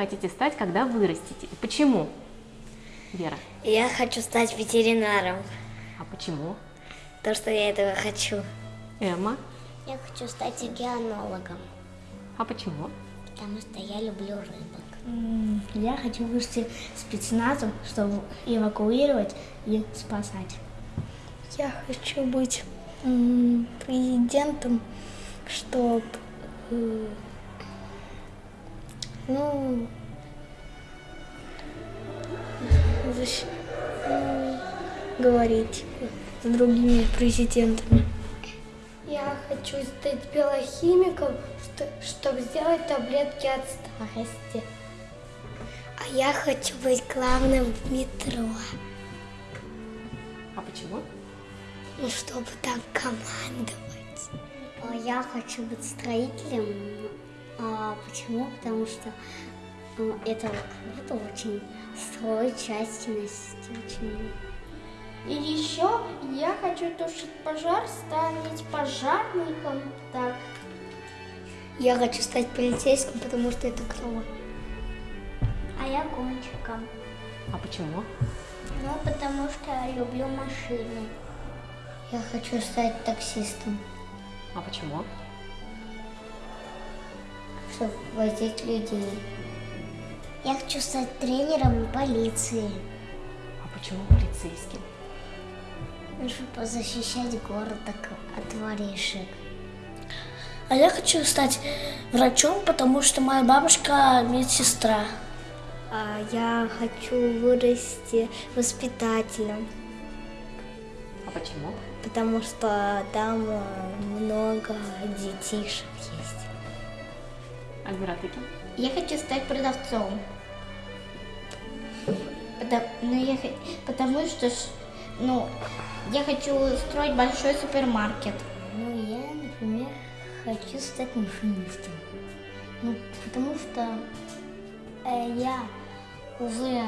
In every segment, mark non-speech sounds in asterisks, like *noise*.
хотите стать, когда вырастете? И почему? Вера. Я хочу стать ветеринаром, А почему? то что я этого хочу. Эмма. Я хочу стать океанологом, А почему? потому что я люблю рыбок. Я хочу вырасти спецназом, чтобы эвакуировать и спасать. Я хочу быть президентом, чтобы, ну, защ- м, говорить с другими президентами. Я хочу стать биохимиком, чтобы сделать таблетки от старости. А я хочу быть главным в метро, А почему? ну, чтобы там командовать. А я хочу быть строителем. А почему? Потому что ну, это круто очень. Строить частности очень. И еще я хочу тушить пожар, стать пожарником. Так. Я хочу стать полицейским, потому что это клево. А я гонщиком. А почему? Ну, потому что я люблю машины. Я хочу стать таксистом, А почему? Чтобы возить людей. Я хочу стать тренером полиции, А почему полицейским? чтобы защищать город от от воришек. А я хочу стать врачом, потому что моя бабушка медсестра. А я хочу вырасти воспитателем, А почему? потому что там э, много детишек есть. Альмира? Я хочу стать продавцом. Потому, ну, я, потому что, ну, я хочу строить большой супермаркет. Ну, я, например, хочу стать машинистом. Ну, потому что э, я уже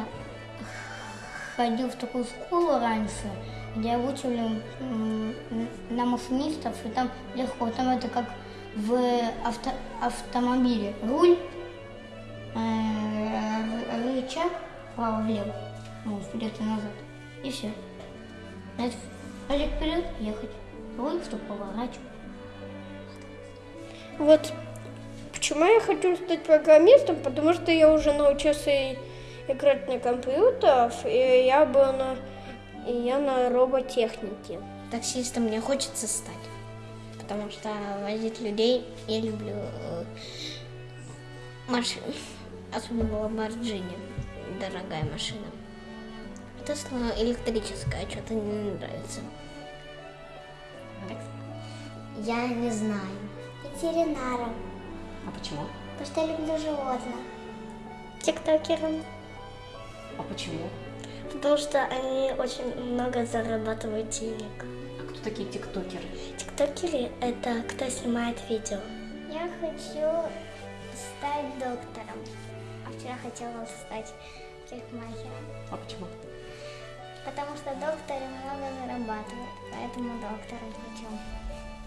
ходил в такую школу раньше, где учили м, на машинистов, и там легко, там это как в авто- автомобиле. Руль, э, рычаг, вправо-влево, ну, вперед и назад, и все. Это вперед, вперед, ехать. Руль, чтобы поворачивать. Вот почему я хочу стать программистом, потому что я уже научился играть на компьютерах, и я был на, и я на роботехнике. Таксистом мне хочется стать, потому что возить людей я люблю э, машин, особенно Ламборджини, дорогая машина. Тесла электрическая, что-то не нравится. Я не знаю. Ветеринаром, А почему? потому что я люблю животных. Тиктокером. А почему? Потому что они очень много зарабатывают денег. Кто такие тиктокеры? Тиктокеры – это кто снимает видео. Я хочу стать доктором. А вчера хотела стать парикмахером. А почему? Потому что докторы много зарабатывают, поэтому доктором хочу.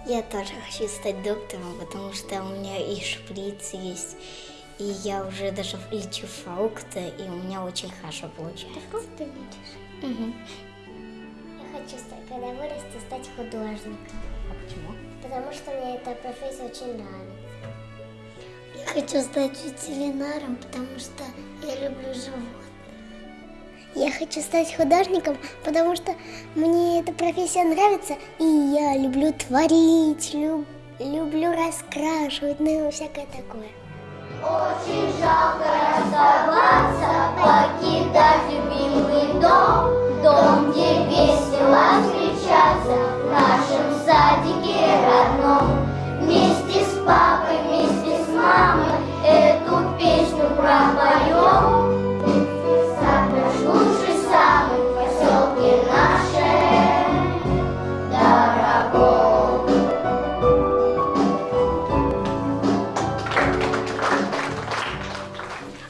Я тоже хочу стать доктором, потому что у меня и шприц есть, и я уже даже лечу фрукты, и у меня очень хорошо получается. Ты фрукты лечишь? Угу. Я хочу когда вырасту, стать художником, А почему? потому что мне эта профессия очень нравится. Я хочу стать ветеринаром, потому что я люблю животных. Я хочу стать художником, потому что мне эта профессия нравится, и я люблю творить, люб- люблю раскрашивать, ну и всякое такое. покидать любимый дом, дом, где весело встречаться в нашем садике родном. Вместе с папой, вместе с мамой эту песню пропоем. Сад наш лучший самый в поселке нашем дорогом.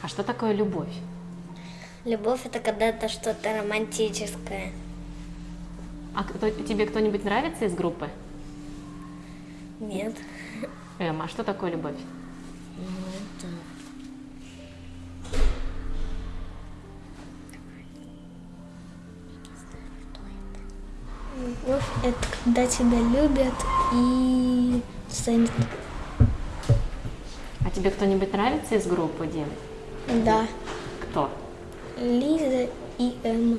А что такое любовь? Любовь это когда-то что-то романтическое. А кто, тебе кто-нибудь нравится из группы? Нет. Эм, а что такое любовь? Ну, это... Любовь – это когда тебя любят и ценят. А тебе кто-нибудь нравится из группы, Дим? Да. Кто? Лиза и Эмма.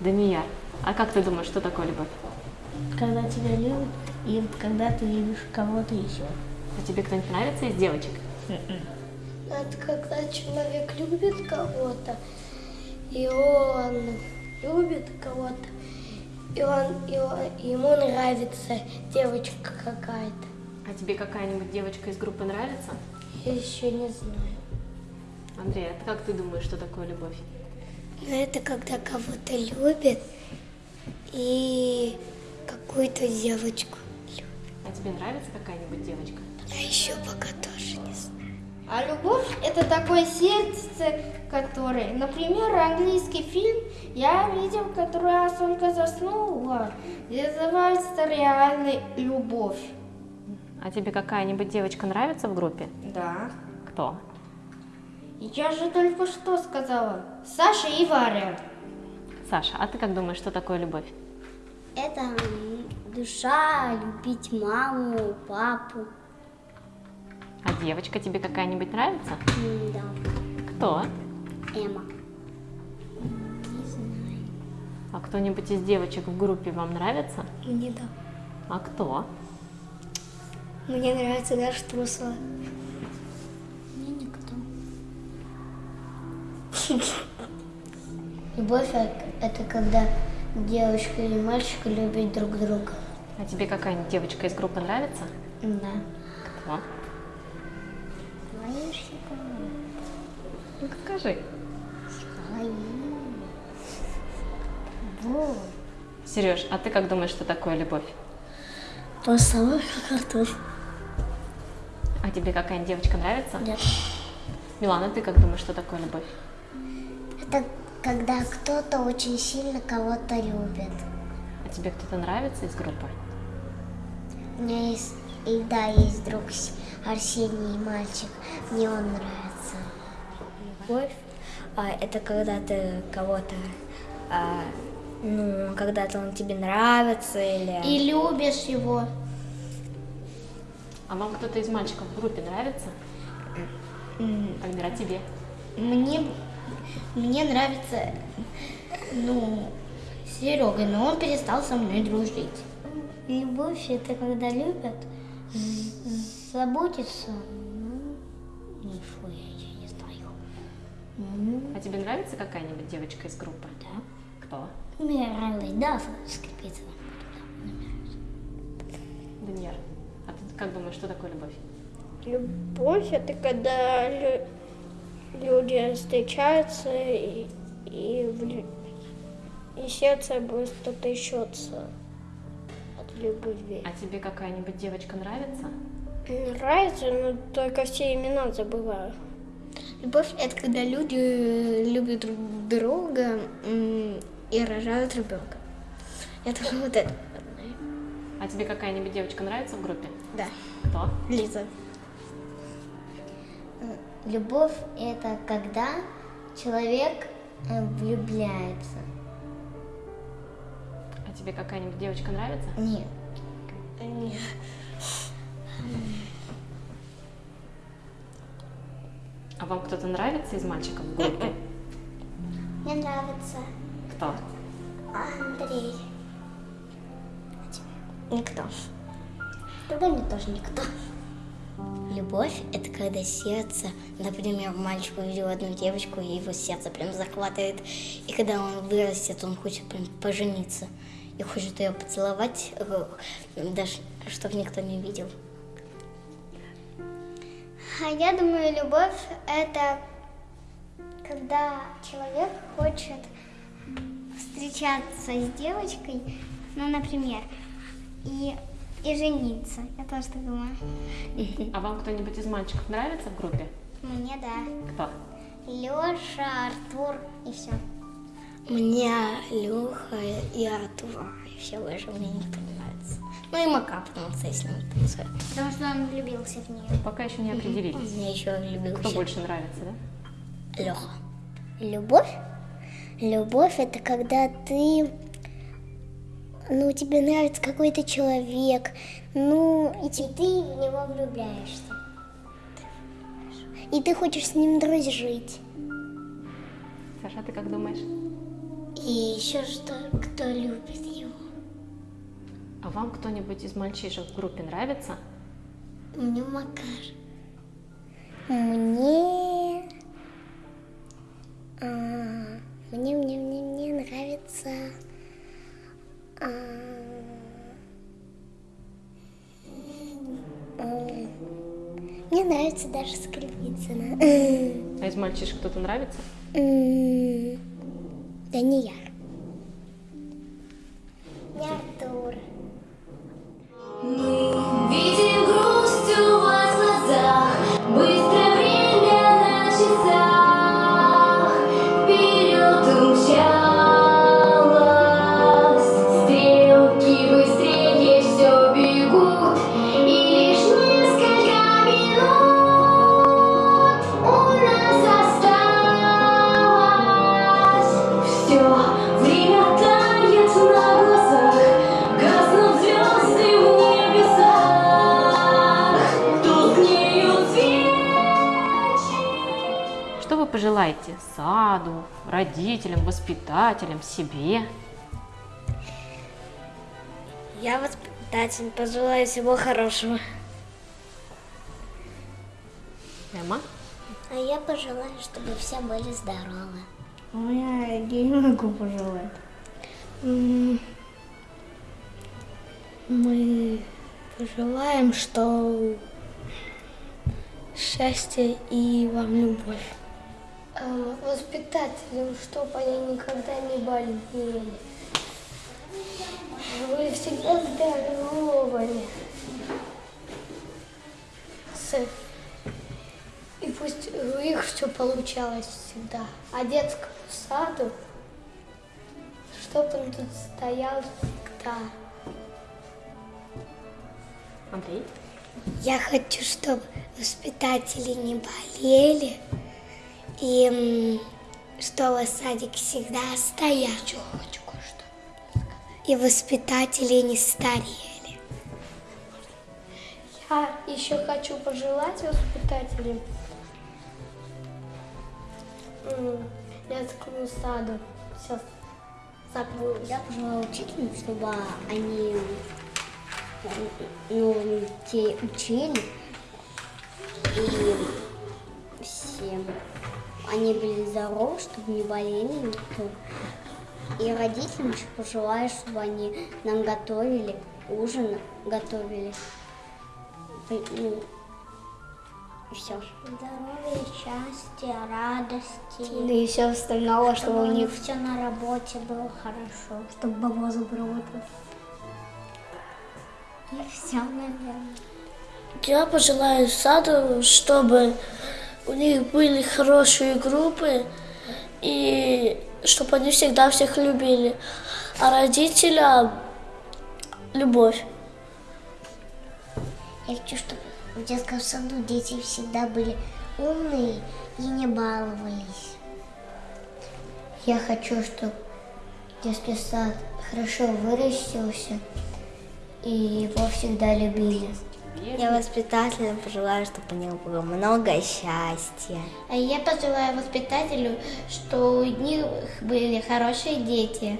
Данияр. А как ты думаешь, что такое любовь? Когда тебя любят и когда ты любишь кого-то еще. А тебе кто-нибудь нравится из девочек? Это когда человек любит кого-то, и он любит кого-то, и, он, и он- ему нравится девочка какая-то. А тебе какая-нибудь девочка из группы нравится? Я еще не знаю. Андрей, а как ты думаешь, что такое любовь? Но это когда кого-то любит и какую-то девочку любит. А тебе нравится какая-нибудь девочка? Я еще пока тоже не знаю. А любовь это такое сердце, которое, например, английский фильм я видел, который раз только заснула, называется реальная любовь. А тебе какая-нибудь девочка нравится в группе? Да. Кто? Я же только что сказала. Саша и Варя. Саша, а ты как думаешь, что такое любовь? Это душа, любить маму, папу. А девочка тебе какая-нибудь нравится? Да, Кто? Эмма. А кто-нибудь из девочек в группе вам нравится? Мне да. А кто? Мне нравится Даша Трусова. Любовь – это когда девочка или мальчик любят друг друга. А тебе какая-нибудь девочка из группы нравится? Да. Кто? Ну скажи. Сереж, а ты как думаешь, что такое любовь? То же самое, как картофель. А тебе какая-нибудь девочка нравится? Нет. Милана, ты как думаешь, что такое любовь? Это когда кто-то очень сильно кого-то любит. А тебе кто-то нравится из группы? У меня есть, и да, есть друг Арсений, мальчик. Мне он нравится. Любовь а, это когда ты кого-то, а, ну, когда-то он тебе нравится или... И любишь его. А вам кто-то из мальчиков в группе нравится? Альмира, тебе? Мне, мне нравится, ну, Серега, но он перестал со мной дружить. Любовь – это когда любят, з- заботиться. Ну, что я, я не знаю. А тебе нравится какая-нибудь девочка из группы? Да. Кто? Мне нравилась Дафа скрипица. Даниэр. А ты как думаешь, что такое любовь? Любовь это когда люди встречаются и, и, и сердце быстро трясется от любви. А тебе какая-нибудь девочка нравится? Нравится, но только все имена забываю. Любовь – это когда люди э, любят друг друга и рожают ребенка. Это *laughs* вот это. А тебе какая-нибудь девочка нравится в группе? Да. Кто? Лиза. Любовь – это когда человек э, влюбляется. А тебе какая-нибудь девочка нравится? Нет. А вам кто-то нравится из мальчиков в группе? Мне нравится Кто? Андрей. Никто. Тогда мне тоже никто. Любовь – это когда сердце, например, мальчик увидел одну девочку, и его сердце прям захватывает. И когда он вырастет, он хочет прям пожениться. И хочет ее поцеловать, э, даже чтобы никто не видел. А я думаю, любовь – это когда человек хочет встречаться с девочкой, ну, например, и, и жениться. Я тоже так думаю. А вам кто-нибудь из мальчиков нравится в группе? Мне да. Кто? Леша, Артур и все. Мне Леха и Артур. И все больше мне никто не нравится. Ну и Мака, потому что я с ним танцую. Потому что он влюбился в нее. Пока еще не определились. Мне еще любил Кто больше нравится, да? Леха. Любовь? Любовь это когда ты ну, тебе нравится какой-то человек, ну, и, ты в него влюбляешься. И ты хочешь с ним дружить. Саша, ты как думаешь? И еще что, кто любит его. А вам кто-нибудь из мальчишек в группе нравится? Мне Макар. Мне... а, мне, мне, мне, мне нравится... даже Скрипицына. А из мальчишек кто-то нравится? Данияр. Не воспитателям, себе? Я воспитатель, пожелаю всего хорошего. Эмма? А я пожелаю, чтобы все были здоровы. А я, я не могу пожелать. Мы пожелаем, что счастья и вам любовь. Эм, воспитателям, чтобы они никогда не болели. Вы всегда здоровые. С- И пусть у них все получалось всегда. А детскому саду, чтобы он тут стоял всегда. Андрей? Я хочу, чтобы воспитатели не болели, и чтобы садик всегда стоял. Еще хочу кое-что И воспитатели не старели. Я еще хочу пожелать воспитателям детскому саду. Сейчас забыл. Я пожелаю учителям, чтобы они ну, детей учили и всем они были здоровы, чтобы не болели никто. И родителям еще пожелаю, чтобы они нам готовили, ужин готовили. Ну, и все. Здоровья, счастья, радости. Да и все остальное, Чтобы у них все на работе было хорошо. чтобы баба заработал. И все, наверное. Я пожелаю саду, чтобы у них были хорошие группы и чтобы они всегда всех любили. А родителям любовь. Я хочу, чтобы в детском саду дети всегда были умные и не баловались. Я хочу, чтобы детский сад хорошо вырастился и его всегда любили. Я воспитателям пожелаю, чтобы у них было много счастья. А я пожелаю воспитателю, что у них были хорошие дети.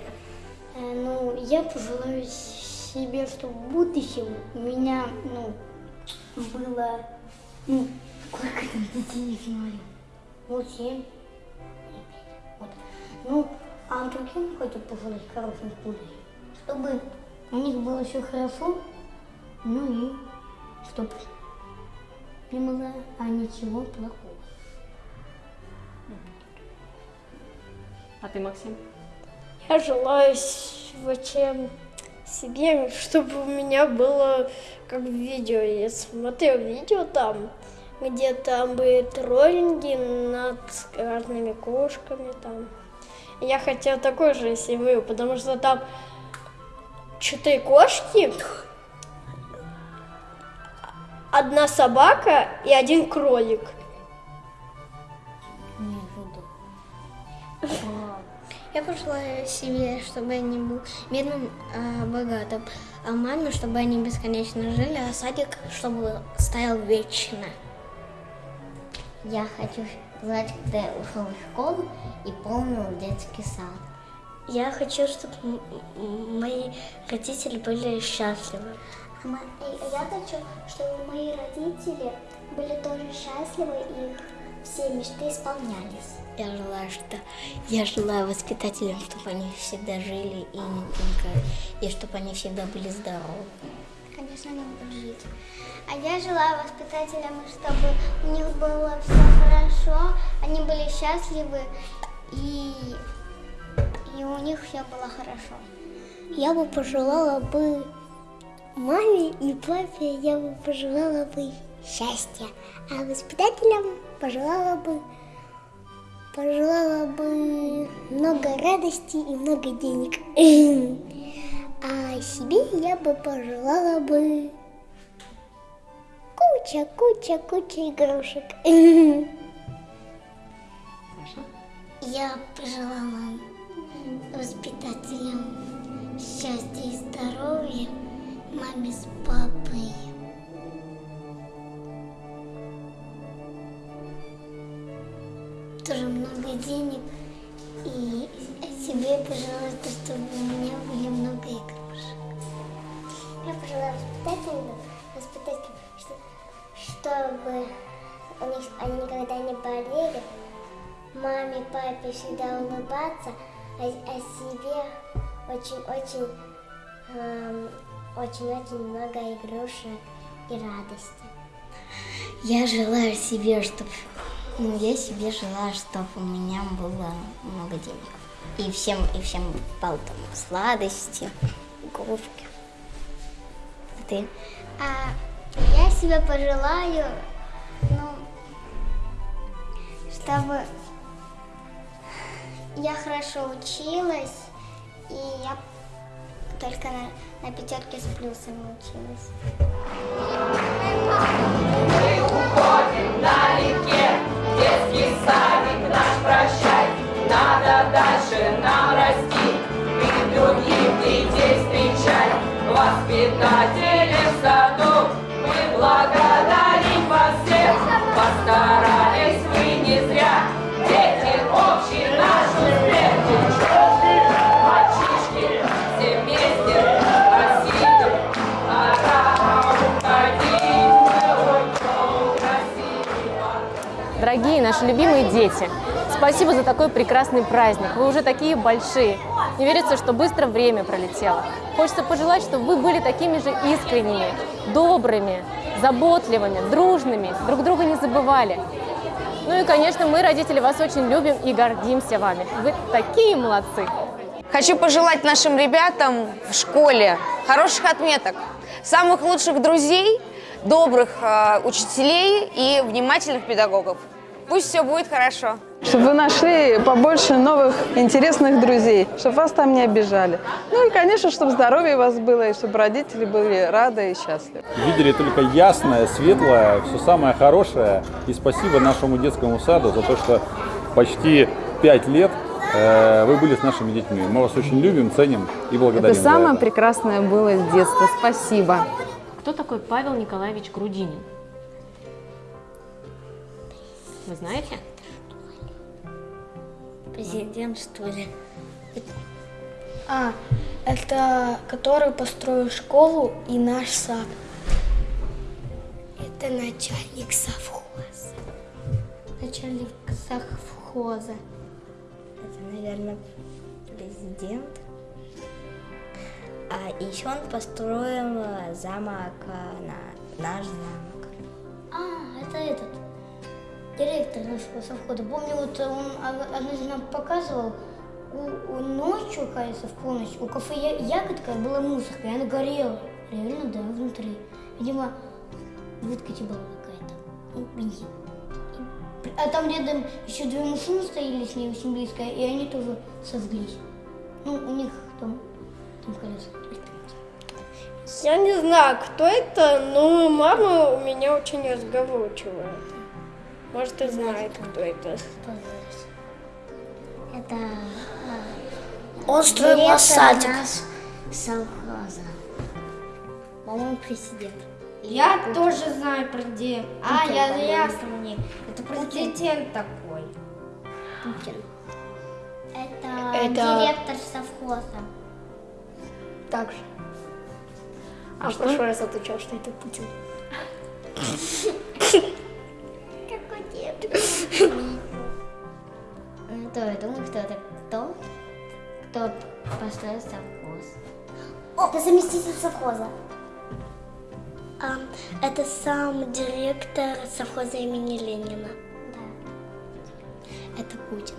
Ну, я пожелаю себе, чтобы в будущем у меня, ну, было, ну, сколько там детей не знаю, ну, семь, вот. Ну, а другим хочу пожелать хороших будущих, чтобы у них было все хорошо, ну и чтобы не было а ничего плохого. А ты, Максим? Я желаю всем себе, чтобы у меня было как в видео. Я смотрел видео там, где там были троллинги над разными кошками там. Я хотел такой же семью, потому что там четыре кошки, одна собака и один кролик. *laughs* Я пожелаю себе, чтобы они был бедным, а, богатым, а маме, чтобы они бесконечно жили, а садик, чтобы стоял вечно. Я хочу знать, когда я ушел в школу и помнил детский сад. Я хочу, чтобы мои родители были счастливы. Я хочу, чтобы мои родители были тоже счастливы и их все мечты исполнялись. Я желаю, что я желаю воспитателям, чтобы они всегда жили и не только, и чтобы они всегда были здоровы. Конечно, они будут жить. А я желаю воспитателям, чтобы у них было все хорошо, они были счастливы и, и у них все было хорошо. Я бы пожелала бы маме и папе, я бы пожелала бы счастья, а воспитателям пожелала бы пожелала бы много радости и много денег. *clears throat* А себе я бы пожелала бы куча, куча, куча игрушек. Я пожелала воспитателям счастья и здоровья, маме с папой. Тоже много денег. И себе пожелала, чтобы у меня были много игрушек. Я пожелала воспитателям, воспитателям, что, чтобы у они никогда не болели, маме, папе всегда улыбаться, а, а себе очень-очень очень-очень много игрушек и радости. Я желаю себе, чтобы ну, я себе желаю, чтобы у меня было много денег. И всем, и всем покупал там сладости, игрушки. А ты? А я себе пожелаю, ну, чтобы я хорошо училась, и я только на, на пятерке с плюсами училась. налегке Детский садик наш прощай Надо дальше нам расти И других детей встречать Воспитатели наши любимые дети, спасибо за такой прекрасный праздник. Вы уже такие большие. Не верится, что быстро время пролетело. Хочется пожелать, чтобы вы были такими же искренними, добрыми, заботливыми, дружными, друг друга не забывали. Ну и, конечно, мы, родители, вас очень любим и гордимся вами. Вы такие молодцы! Хочу пожелать нашим ребятам в школе хороших отметок, самых лучших друзей, добрых э, учителей и внимательных педагогов. Пусть все будет хорошо. Чтобы вы нашли побольше новых интересных друзей, чтобы вас там не обижали. Ну и, конечно, чтобы здоровье у вас было, и чтобы родители были рады и счастливы. Видели только ясное, светлое, все самое хорошее. И спасибо нашему детскому саду за то, что почти пять лет э, вы были с нашими детьми. Мы вас очень любим, ценим и благодарим. Это за самое это. прекрасное было с детства. Спасибо. Кто такой Павел Николаевич Грудинин? Вы знаете? Президент, что ли? А, это который построил школу и наш сад. Это начальник совхоза. Начальник совхоза. Это, наверное, президент. А еще он построил э, замок, э, на, наш замок. Директор нашего совхоза. Помню, вот он од- однажды нам показывал, у, у ночью, кажется, в полночь, у кафе Ягодка была мусорка, и она горела. Реально, да, внутри. Видимо, выткать была какая-то. А там рядом еще две машины стояли с ней очень близко, и они тоже сожглись. Ну, у них там, там колеса. Я не знаю, кто это, но мама у меня очень разговорчивая. Может, и знает, кто это. Это а, садик. наш совхоза. По-моему, президент. Я тоже знаю про где. А, Путин, я ясно мне. Это президент такой. Путин. Это, Это- директор совхоза. Так же. А в прошлый раз отвечал, что это Путин. *laughs* То я думаю, кто это кто? Кто построил совхоз? О, это заместитель совхоза. А, это сам директор совхоза имени Ленина. Да. Это Путин.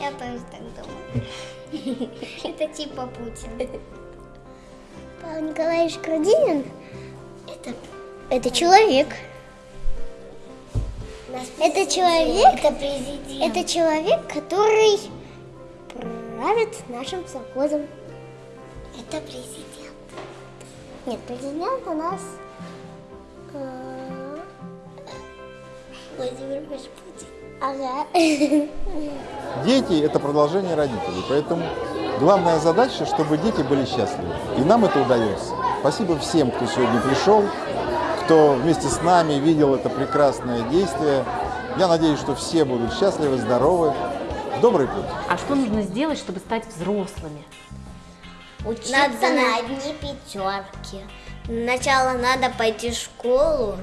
Я тоже так думаю. *laughs* Это типа Путин. Павел Николаевич Грудинин это, это человек. Это человек, Это президент. это человек, который правит нашим совхозом. Это президент. Нет, президент у нас э, Владимир Путин. ага. Дети – это продолжение родителей, поэтому главная задача, чтобы дети были счастливы. И нам это удается. Спасибо всем, кто сегодня пришел, кто вместе с нами видел это прекрасное действие. Я надеюсь, что все будут счастливы, здоровы. Добрый путь! А что нужно сделать, чтобы стать взрослыми? Учиться Надо на одни пятерки. Сначала надо пойти в школу,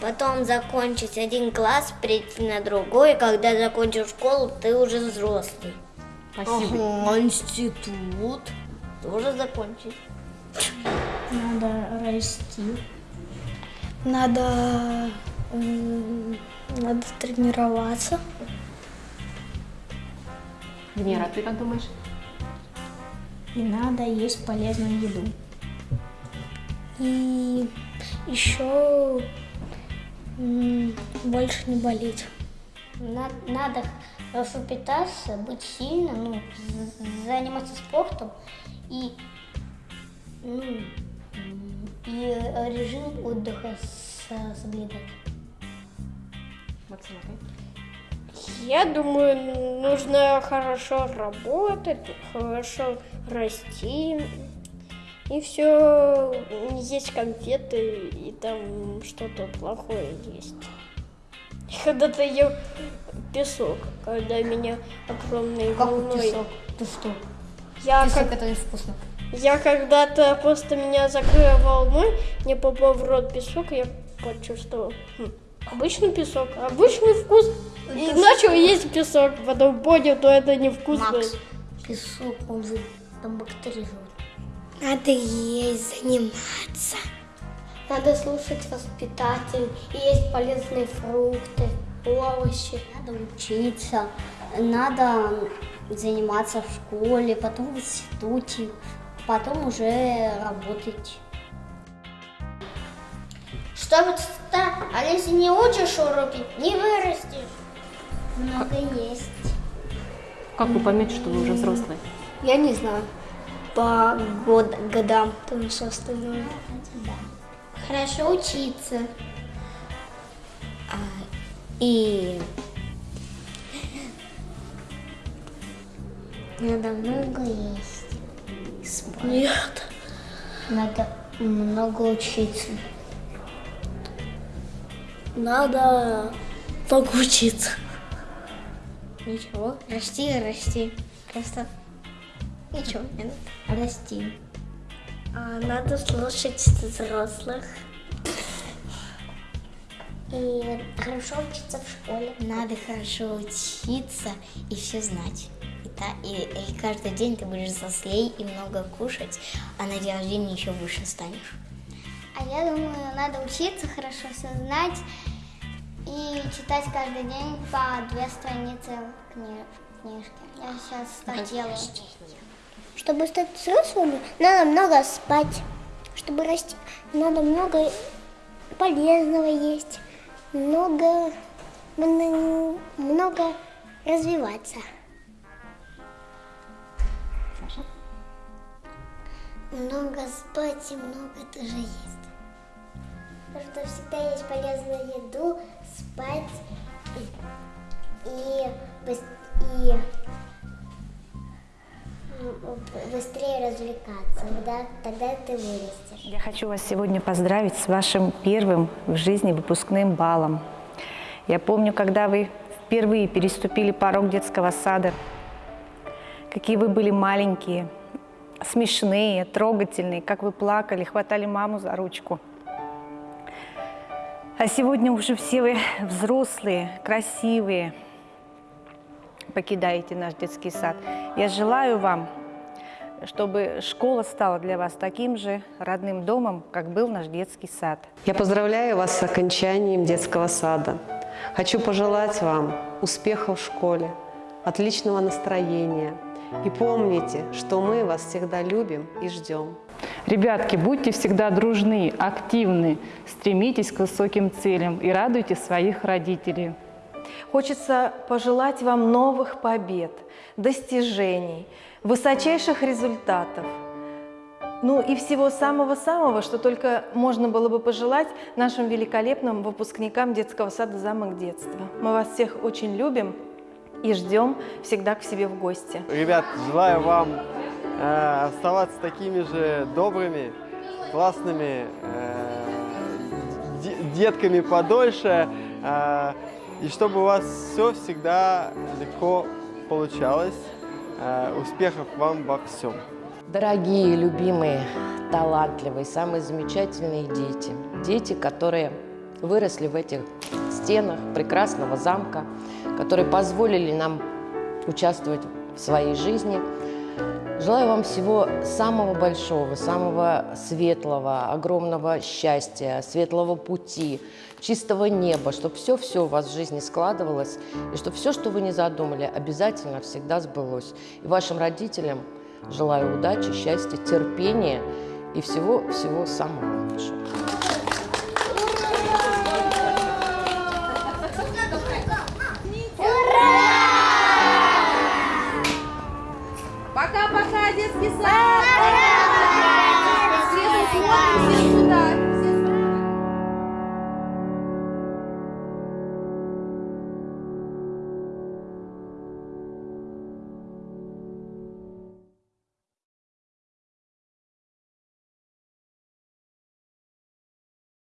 потом закончить один класс, перейти на другой. Когда закончишь школу, ты уже взрослый. Спасибо. Ага, институт тоже закончить. Надо расти. Надо, надо тренироваться. Венера, ты как думаешь? И надо есть полезную еду. И еще больше не болеть. На- Надо хорошо питаться, быть сильным, ну, заниматься спортом и, ну, и режим отдыха с- соблюдать. Максим, ты? Я думаю, нужно хорошо работать, хорошо расти. И все, есть конфеты, и там что-то плохое есть. Когда-то ел песок, когда меня огромной Как волной... песок? Ты что? Я, Песок как- это не вкусно. Я когда-то просто меня закрыла волной, мне попал в рот песок, и я почувствовал. «Хм, обычный песок, обычный вкус. И начал есть песок, потом понял, что это невкусно. Макс, песок, он же там бактерии живут. Надо есть, заниматься. Надо слушать воспитателей, есть полезные фрукты, овощи. Надо учиться, надо заниматься в школе, потом в институте, потом уже работать. Чтобы стать, а если не учишь уроки, не вырастешь. Много есть. Как вы поймете, что вы уже взрослые? Я не знаю. По год, годам, там все остальное. Хорошо учиться. И надо много есть. Спать. Нет. Надо много учиться. Надо много учиться. Ничего. Расти, расти. Просто ничего не надо. Расти. А, надо слушать взрослых. И хорошо учиться в школе. Надо хорошо учиться и все знать. И, та- и- и каждый день ты будешь взрослей и много кушать, а на день рождения еще выше станешь. А я думаю, надо учиться, хорошо все знать и читать каждый день по две страницы кни- книжки. Я сейчас так делаю. Чтобы стать взрослыми, надо много спать. Чтобы расти, надо много полезного есть. Много, мно- много развиваться. Много спать и много тоже есть. Потому что всегда есть полезную еду, спать и, и, и быстрее развлекаться. Тогда, тогда ты вырастешь. Я хочу вас сегодня поздравить с вашим первым в жизни выпускным балом. Я помню, когда вы впервые переступили порог детского сада, какие вы были маленькие, смешные, трогательные, как вы плакали, хватали маму за ручку. А сегодня уже все вы взрослые, красивые, покидаете наш детский сад. Я желаю вам, чтобы школа стала для вас таким же родным домом, как был наш детский сад. Я поздравляю вас с окончанием детского сада. Хочу пожелать вам успехов в школе, отличного настроения. И помните, что мы вас всегда любим и ждем. Ребятки, будьте всегда дружны, активны, стремитесь к высоким целям и радуйте своих родителей. Хочется пожелать вам новых побед, достижений, высочайших результатов. Ну и всего самого-самого, что только можно было бы пожелать нашим великолепным выпускникам детского сада «Замок детства». Мы вас всех очень любим и ждем всегда к себе в гости. Ребят, желаю вам э, оставаться такими же добрыми, классными э, де- детками подольше, э, и чтобы у вас все всегда легко получалось. Э, успехов вам во всем. Дорогие, любимые, талантливые, самые замечательные дети. Дети, которые выросли в этих стенах прекрасного замка, которые позволили нам участвовать в своей жизни. Желаю вам всего самого большого, самого светлого, огромного счастья, светлого пути, чистого неба, чтобы все-все у вас в жизни складывалось, и чтобы все, что вы не задумали, обязательно всегда сбылось. И вашим родителям желаю удачи, счастья, терпения и всего-всего самого. 来